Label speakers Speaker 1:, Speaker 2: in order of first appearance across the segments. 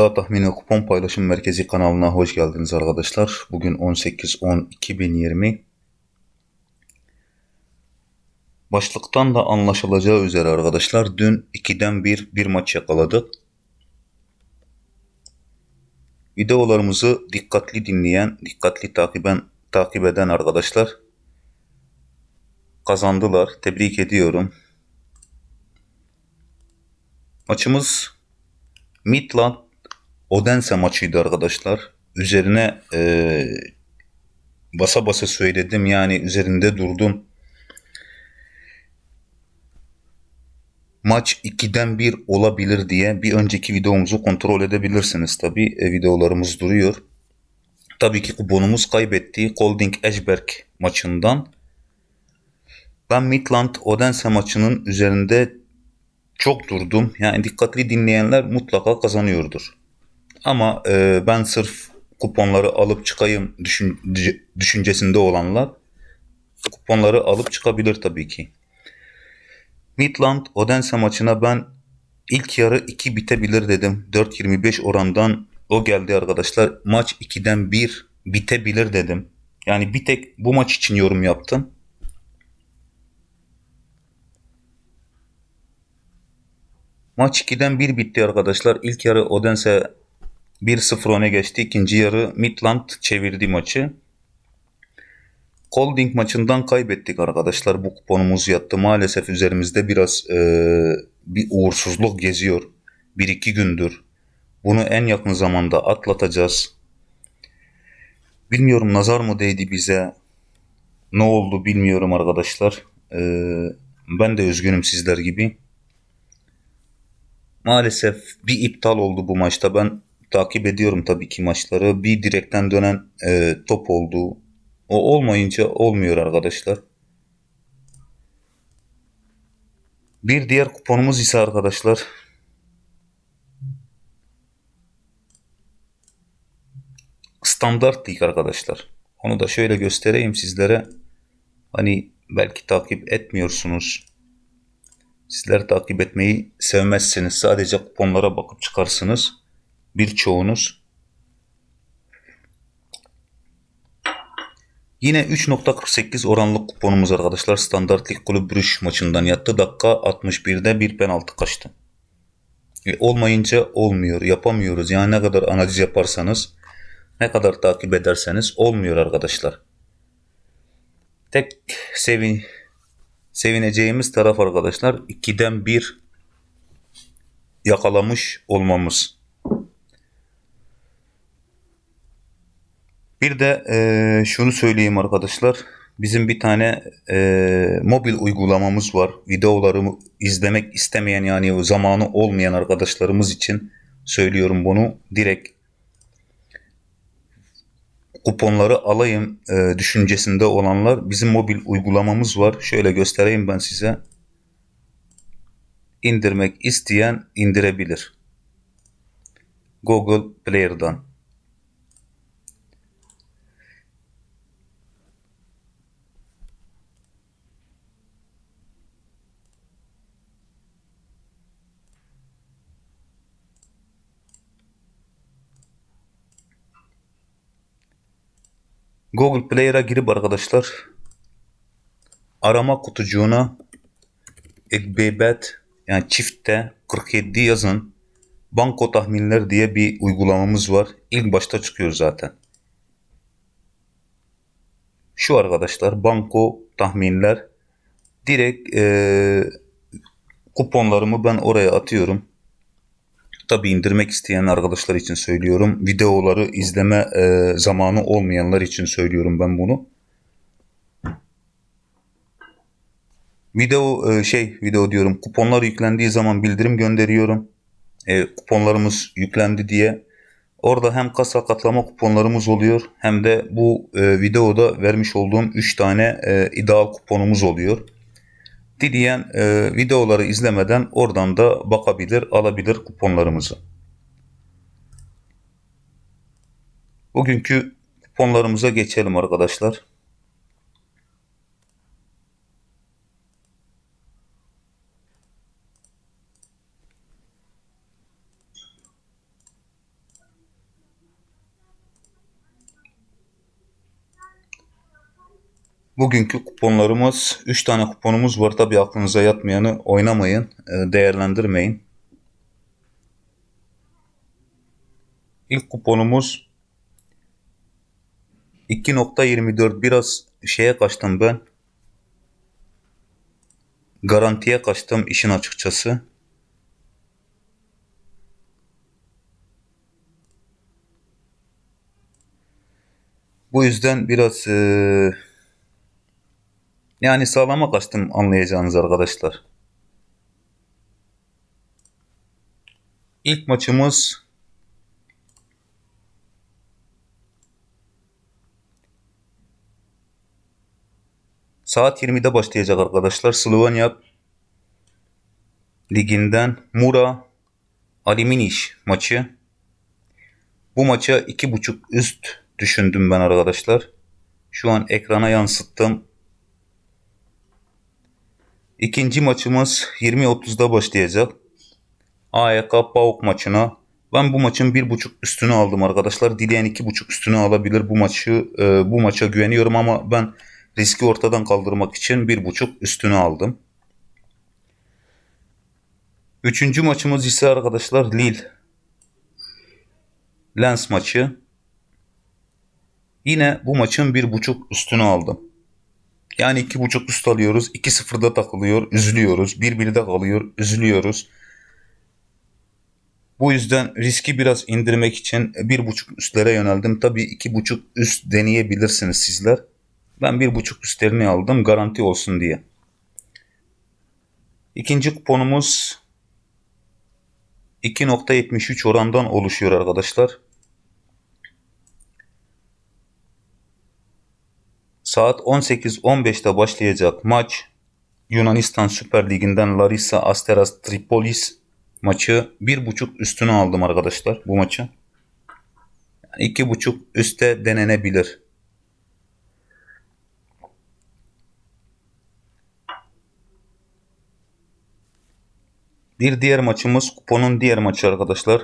Speaker 1: İddia Tahmini Kupon Paylaşım Merkezi kanalına hoş geldiniz arkadaşlar. Bugün 18-10-2020. Başlıktan da anlaşılacağı üzere arkadaşlar dün 2'den 1 bir maç yakaladık. Videolarımızı dikkatli dinleyen, dikkatli takiben, takip eden arkadaşlar kazandılar. Tebrik ediyorum. Maçımız Midland Odense maçıydı arkadaşlar. Üzerine e, basa basa söyledim yani üzerinde durdum. Maç 2'den 1 olabilir diye bir önceki videomuzu kontrol edebilirsiniz tabi e, videolarımız duruyor. Tabii ki kuponumuz kaybetti Golding Eşberg maçından. Ben Midland Odense maçının üzerinde çok durdum. Yani dikkatli dinleyenler mutlaka kazanıyordur. Ama e, ben sırf kuponları alıp çıkayım düşün, düşüncesinde olanlar kuponları alıp çıkabilir tabii ki. Midland Odense maçına ben ilk yarı 2 bitebilir dedim. 4.25 orandan o geldi arkadaşlar. Maç 2'den 1 bitebilir dedim. Yani bir tek bu maç için yorum yaptım. Maç 2'den 1 bitti arkadaşlar. İlk yarı Odense 1-0 öne geçti. İkinci yarı Midland çevirdi maçı. Holding maçından kaybettik arkadaşlar. Bu kuponumuz yattı. Maalesef üzerimizde biraz e, bir uğursuzluk geziyor. 1-2 gündür. Bunu en yakın zamanda atlatacağız. Bilmiyorum nazar mı değdi bize. Ne oldu bilmiyorum arkadaşlar. E, ben de üzgünüm sizler gibi. Maalesef bir iptal oldu bu maçta. Ben takip ediyorum tabii ki maçları. Bir direkten dönen e, top oldu. O olmayınca olmuyor arkadaşlar. Bir diğer kuponumuz ise arkadaşlar standart lig arkadaşlar. Onu da şöyle göstereyim sizlere. Hani belki takip etmiyorsunuz. Sizler takip etmeyi sevmezsiniz. Sadece kuponlara bakıp çıkarsınız. Birçoğunuz. Yine 3.48 oranlık kuponumuz arkadaşlar. Standart Lig Kulüp Brüş maçından yattı. Dakika 61'de bir penaltı kaçtı. E, olmayınca olmuyor. Yapamıyoruz. Yani ne kadar analiz yaparsanız, ne kadar takip ederseniz olmuyor arkadaşlar. Tek sevin sevineceğimiz taraf arkadaşlar 2'den 1 yakalamış olmamız. Bir de e, şunu söyleyeyim arkadaşlar. Bizim bir tane e, mobil uygulamamız var. Videolarımı izlemek istemeyen yani zamanı olmayan arkadaşlarımız için söylüyorum bunu. Direkt kuponları alayım e, düşüncesinde olanlar bizim mobil uygulamamız var. Şöyle göstereyim ben size. İndirmek isteyen indirebilir. Google Player'dan. Google Player'a girip arkadaşlar arama kutucuğuna Ekbebet yani çiftte 47 yazın banko tahminler diye bir uygulamamız var. İlk başta çıkıyor zaten. Şu arkadaşlar banko tahminler direkt e, kuponlarımı ben oraya atıyorum. Tabi indirmek isteyen arkadaşlar için söylüyorum. Videoları izleme e, zamanı olmayanlar için söylüyorum ben bunu. Video e, şey video diyorum kuponlar yüklendiği zaman bildirim gönderiyorum. E, kuponlarımız yüklendi diye. Orada hem kasa katlama kuponlarımız oluyor hem de bu e, videoda vermiş olduğum 3 tane e, ideal kuponumuz oluyor. Dileyen e, videoları izlemeden oradan da bakabilir, alabilir kuponlarımızı. Bugünkü kuponlarımıza geçelim arkadaşlar. Bugünkü kuponlarımız 3 tane kuponumuz var. Tabi aklınıza yatmayanı oynamayın, e, değerlendirmeyin. İlk kuponumuz 2.24 biraz şeye kaçtım ben. Garantiye kaçtım işin açıkçası. Bu yüzden biraz e, yani sağlama kaçtım anlayacağınız arkadaşlar. İlk maçımız saat 20'de başlayacak arkadaşlar. Slovenya liginden Mura Aliminiş maçı. Bu maça 2.5 üst düşündüm ben arkadaşlar. Şu an ekrana yansıttım. İkinci maçımız 20.30'da başlayacak. AYK PAOK maçına. Ben bu maçın 1.5 üstünü aldım arkadaşlar. Dileyen 2.5 üstünü alabilir bu maçı. E, bu maça güveniyorum ama ben riski ortadan kaldırmak için 1.5 üstünü aldım. Üçüncü maçımız ise arkadaşlar Lille. Lens maçı. Yine bu maçın 1.5 üstünü aldım. Yani 2.5 üst alıyoruz. 2-0'da takılıyor. Üzülüyoruz. 1-1'de kalıyor. Üzülüyoruz. Bu yüzden riski biraz indirmek için 1.5 üstlere yöneldim. Tabii 2.5 üst deneyebilirsiniz sizler. Ben 1.5 üstlerini aldım garanti olsun diye. İkinci kuponumuz 2.73 orandan oluşuyor arkadaşlar. Saat 18.15'te başlayacak maç Yunanistan Süper Ligi'nden Larissa Asteras Tripolis maçı 1.5 üstünü aldım arkadaşlar bu maçı. Yani 2.5 üste denenebilir. Bir diğer maçımız kuponun diğer maçı arkadaşlar.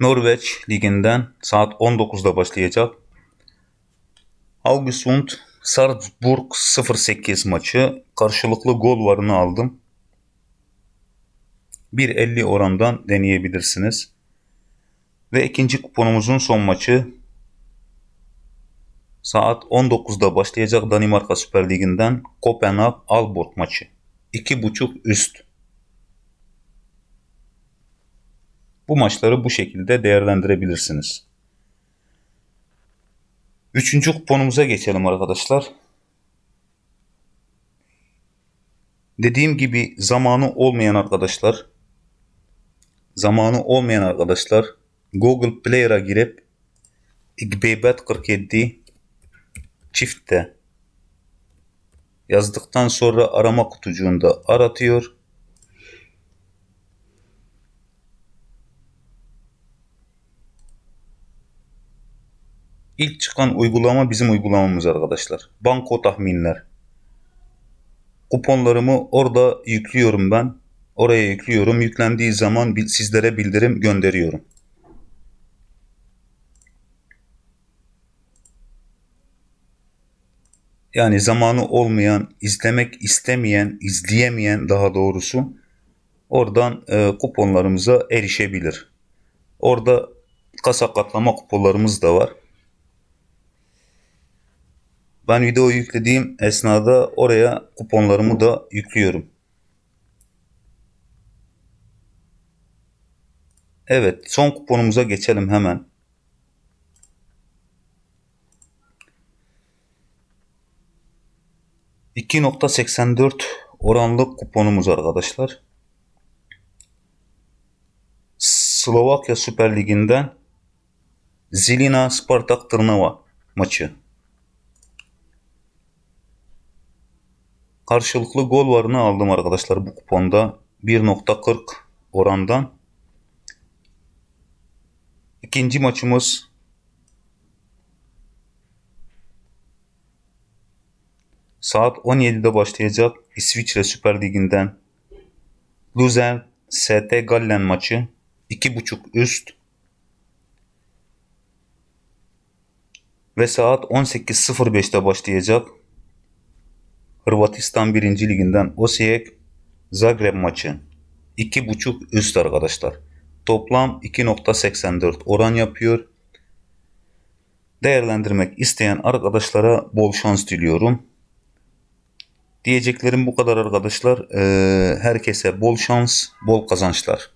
Speaker 1: Norveç liginden saat 19'da başlayacak. Haugesund Salzburg 08 maçı karşılıklı gol varını aldım. 1.50 orandan deneyebilirsiniz. Ve ikinci kuponumuzun son maçı saat 19'da başlayacak Danimarka Süper Ligi'nden Kopenhag Aalborg maçı. 2.5 üst. Bu maçları bu şekilde değerlendirebilirsiniz. Üçüncü kuponumuza geçelim arkadaşlar. Dediğim gibi zamanı olmayan arkadaşlar zamanı olmayan arkadaşlar Google Player'a girip Xbebet 47 çiftte yazdıktan sonra arama kutucuğunda aratıyor. İlk çıkan uygulama bizim uygulamamız arkadaşlar. Banko tahminler. Kuponlarımı orada yüklüyorum ben. Oraya yüklüyorum. Yüklendiği zaman sizlere bildirim gönderiyorum. Yani zamanı olmayan, izlemek istemeyen, izleyemeyen daha doğrusu oradan e, kuponlarımıza erişebilir. Orada kasa katlama kuponlarımız da var. Ben video yüklediğim esnada oraya kuponlarımı da yüklüyorum. Evet son kuponumuza geçelim hemen. ...2.84 oranlı kuponumuz arkadaşlar. Slovakya Süper Ligi'nden... ...Zilina Spartak Tırnava maçı. Karşılıklı gol varını aldım arkadaşlar bu kuponda. 1.40 orandan. İkinci maçımız saat 17'de başlayacak İsviçre Süper Ligi'nden Luzern ST Gallen maçı 2.5 üst Ve saat 18.05'te başlayacak Hırvatistan 1. Liginden Osijek Zagreb maçı. 2.5 üst arkadaşlar. Toplam 2.84 oran yapıyor. Değerlendirmek isteyen arkadaşlara bol şans diliyorum. Diyeceklerim bu kadar arkadaşlar. Ee, herkese bol şans, bol kazançlar.